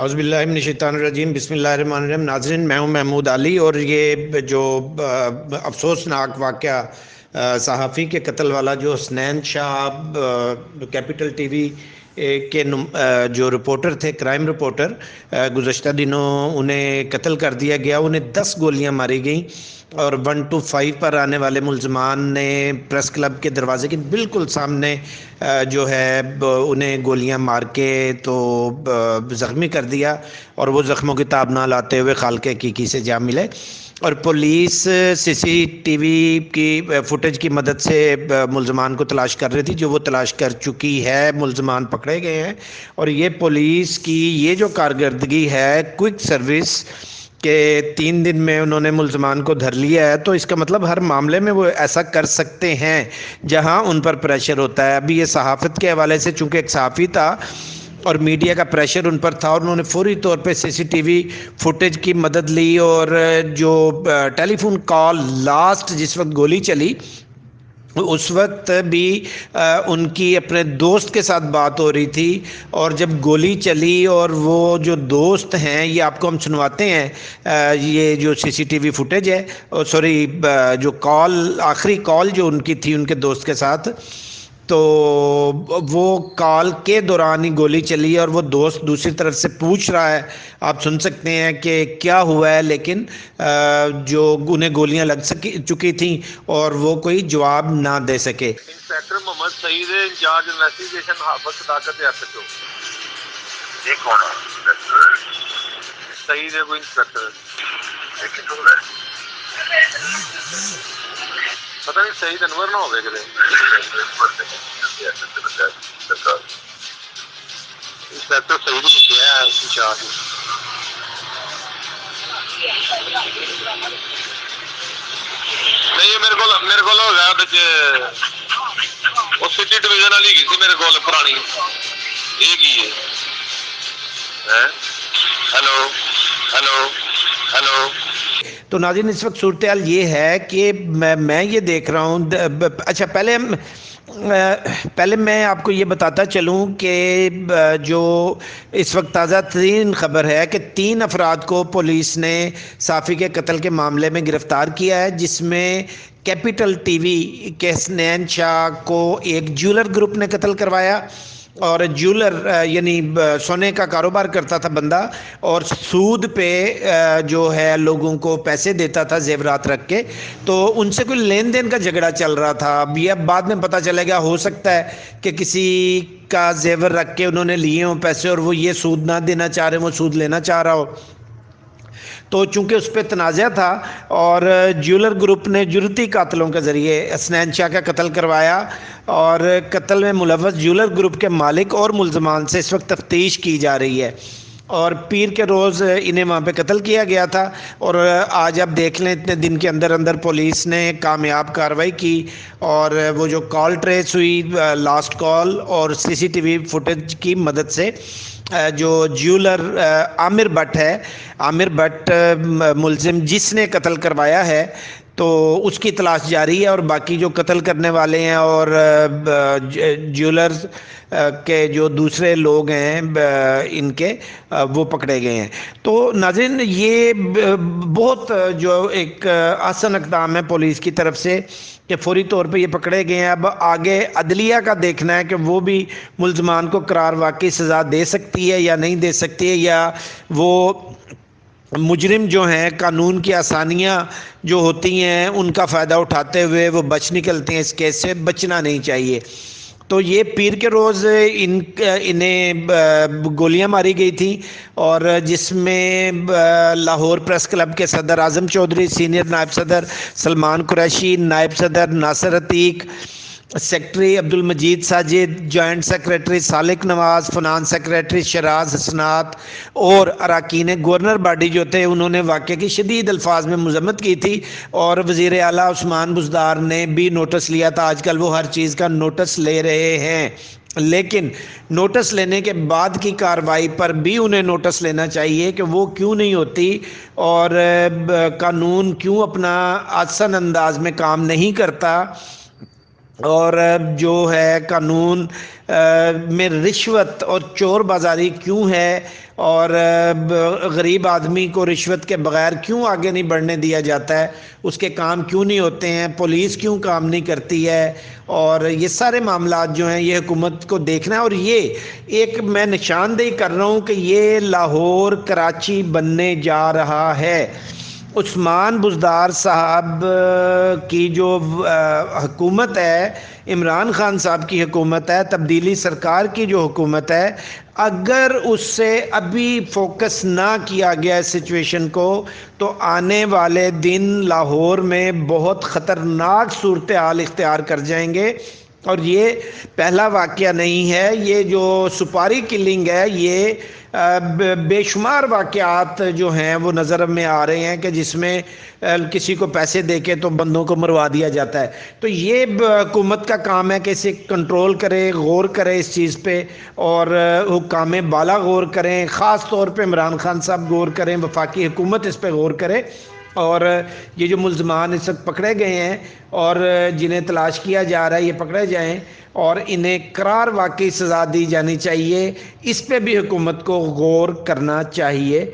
اعوذ باللہ من الشیطان الرجیم، بسم اللہ الرحمن الرحیم۔ ناظرین، میں ہوں محمود علی اور یہ جو افسوسناک واقعہ صحافی کے قتل والا جو Hasnain Shah Capital T V کے جو رپورٹر تھے، کرائم رپورٹر گزشتہ دنوں انہیں قتل کر دیا گیا، انہیں دس گولیاں ماری گئیں۔ اور ون ٹو فائیو پر آنے والے ملزمان نے پریس کلب کے دروازے کے بالکل سامنے جو ہے انہیں گولیاں مار کے تو زخمی کر دیا اور وہ زخموں کی تاب نہ لاتے ہوئے خالق حقیقی سے جا ملے۔ اور پولیس سی سی ٹی وی کی فوٹیج کی مدد سے ملزمان کو تلاش کر رہی تھی۔ جو وہ تلاش کر چکی ہے، ملزمان پکڑے گئے ہیں۔ اور یہ پولیس کی، یہ جو کارکردگی ہے، کوئک سروس کہ تین دن میں انہوں نے ملزمان کو دھر لیا ہے، تو اس کا مطلب ہر معاملے میں وہ ایسا کر سکتے ہیں جہاں ان پر پریشر ہوتا ہے۔ ابھی یہ صحافت کے حوالے سے چونکہ ایک صحافی تھا اور میڈیا کا پریشر ان پر تھا اور انہوں نے فوری طور پہ سی سی ٹی وی فوٹیج کی مدد لی اور جو ٹیلی فون کال لاسٹ جس وقت گولی چلی اس وقت بھی ان کی اپنے دوست کے ساتھ بات ہو رہی تھی اور جب گولی چلی اور وہ جو دوست ہیں، یہ آپ کو ہم سنواتے ہیں یہ جو C C T V footage ہے سوری جو کال، آخری کال جو ان کی تھی، ان کے دوست کے ساتھ تو وہ کال کے دوران ہی گولی چلی اور وہ دوست دوسری طرف سے پوچھ رہا ہے۔ آپ سن سکتے ہیں کہ کیا ہوا ہے لیکن جو انہیں گولیاں لگ سکی چکی تھیں اور وہ کوئی جواب نہ دے سکے۔ Inspector Muhammad Saeed in charge investigation Hafiz Sadaqat H او یہ کون ہے؟ سعید ہے کوئی انسپیکٹر لیکن پتہ نہیں سعید انور نہ ہوگا کدے انسپیکٹر سعید لکھیا ہے انچارج نہیں میرے کو میرے کو ہو گیا بچ وہ سٹی ڈویژن والی گئی سی میرے کو پرانی یہ کی ہے ہیلو ہیلو ہیلو تو ناظرین، اس وقت صورتحال یہ ہے کہ میں یہ دیکھ رہا ہوں اچھا پہلے پہلے میں آپ کو یہ بتاتا چلوں کہ جو اس وقت تازہ ترین خبر ہے کہ تین افراد کو پولیس نے صافی کے قتل کے معاملے میں گرفتار کیا ہے، جس میں کیپٹل ٹی وی کے سنین شاہ کو ایک جولر گروپ نے قتل کروایا۔ اور جولر یعنی سونے کا کاروبار کرتا تھا بندہ اور سود پہ جو ہے، لوگوں کو پیسے دیتا تھا زیورات رکھ کے، تو ان سے کوئی لین دین کا جھگڑا چل رہا تھا۔ اب یہ اب بعد میں پتہ چلے گا، ہو سکتا ہے کہ کسی کا زیور رکھ کے انہوں نے لیے ہوں پیسے اور وہ یہ سود نہ دینا چاہ رہے وہ سود لینا چاہ رہا ہو۔ تو چونکہ اس پہ تنازع تھا اور جیولر گروپ نے جرتی قاتلوں کے ذریعے اسنین شاہ کا قتل کروایا اور قتل میں ملوث جیولر گروپ کے مالک اور ملزمان سے اس وقت تفتیش کی جا رہی ہے۔ اور پیر کے روز انہیں وہاں پہ قتل کیا گیا تھا اور آج آپ دیکھ لیں اتنے دن کے اندر اندر پولیس نے کامیاب کارروائی کی اور وہ جو کال ٹریس ہوئی، لاسٹ کال اور سی سی ٹی وی فوٹیج کی مدد سے، جو جیولر عامر بٹ ہے عامر بٹ ملزم جس نے قتل کروایا ہے تو اس کی تلاش جاری ہے اور باقی جو قتل کرنے والے ہیں اور جیولرز کے جو دوسرے لوگ ہیں ان کے وہ پکڑے گئے ہیں۔ تو ناظرین، یہ بہت جو ایک آسن اقدام ہے پولیس کی طرف سے کہ فوری طور پہ یہ پکڑے گئے ہیں۔ اب آگے عدلیہ کا دیکھنا ہے کہ وہ بھی ملزمان کو قرار واقعی سزا دے سکتی ہے یا نہیں دے سکتی ہے یا وہ مجرم جو ہیں، قانون کی آسانیاں جو ہوتی ہیں، ان کا فائدہ اٹھاتے ہوئے وہ بچ نکلتے ہیں اس کیس سے، بچنا نہیں چاہیے۔ تو یہ پیر کے روز ان، انہیں گولیاں ماری گئی تھیں اور جس میں لاہور پریس کلب کے صدر اعظم چودھری، سینئر نائب صدر سلمان قریشی، نائب صدر ناصر Atiq secretary Abdul Majeed Sajid joint secretary سالک نواز فنان سیکریٹری شراز حسنات اور اراکین گورنر باڈی جو تھے، انہوں نے واقعے کی شدید الفاظ میں مذمت کی تھی۔ اور وزیر اعلیٰ عثمان بزدار نے بھی نوٹس لیا تھا۔ آج کل وہ ہر چیز کا نوٹس لے رہے ہیں۔ لیکن نوٹس لینے کے بعد کی کاروائی پر بھی انہیں نوٹس لینا چاہیے کہ وہ کیوں نہیں ہوتی اور قانون کیوں اپنا آسن انداز میں کام نہیں کرتا۔ اور جو ہے قانون میں رشوت اور چور بازاری کیوں ہے؟ اور غریب آدمی کو رشوت کے بغیر کیوں آگے نہیں بڑھنے دیا جاتا ہے؟ اس کے کام کیوں نہیں ہوتے ہیں؟ پولیس کیوں کام نہیں کرتی ہے؟ اور یہ سارے معاملات جو ہیں، یہ حکومت کو دیکھنا ہے۔ اور یہ ایک میں نشاندہی کر رہا ہوں کہ یہ لاہور، کراچی بننے جا رہا ہے۔ عثمان بزدار صاحب کی جو حکومت ہے، عمران خان صاحب کی حکومت ہے، تبدیلی سرکار کی جو حکومت ہے، اگر اس سے ابھی فوکس نہ کیا گیا اس سچویشن کو، تو آنے والے دن لاہور میں بہت خطرناک صورتحال اختیار کر جائیں گے۔ اور یہ پہلا واقعہ نہیں ہے، یہ جو سپاری کلنگ ہے، یہ بے شمار واقعات جو ہیں، وہ نظر میں آ رہے ہیں کہ جس میں کسی کو پیسے دے کے تو بندوں کو مروا دیا جاتا ہے۔ تو یہ حکومت کا کام ہے کہ اسے کنٹرول کرے، غور کرے اس چیز پہ اور حکام بالا غور کریں، خاص طور پہ عمران خان صاحب غور کریں، وفاقی حکومت اس پہ غور کرے۔ اور یہ جو ملزمان اس وقت پکڑے گئے ہیں اور جنہیں تلاش کیا جا رہا ہے یہ پکڑے جائیں اور انہیں قرار واقعی سزا دی جانی چاہیے، اس پہ بھی حکومت کو غور کرنا چاہیے۔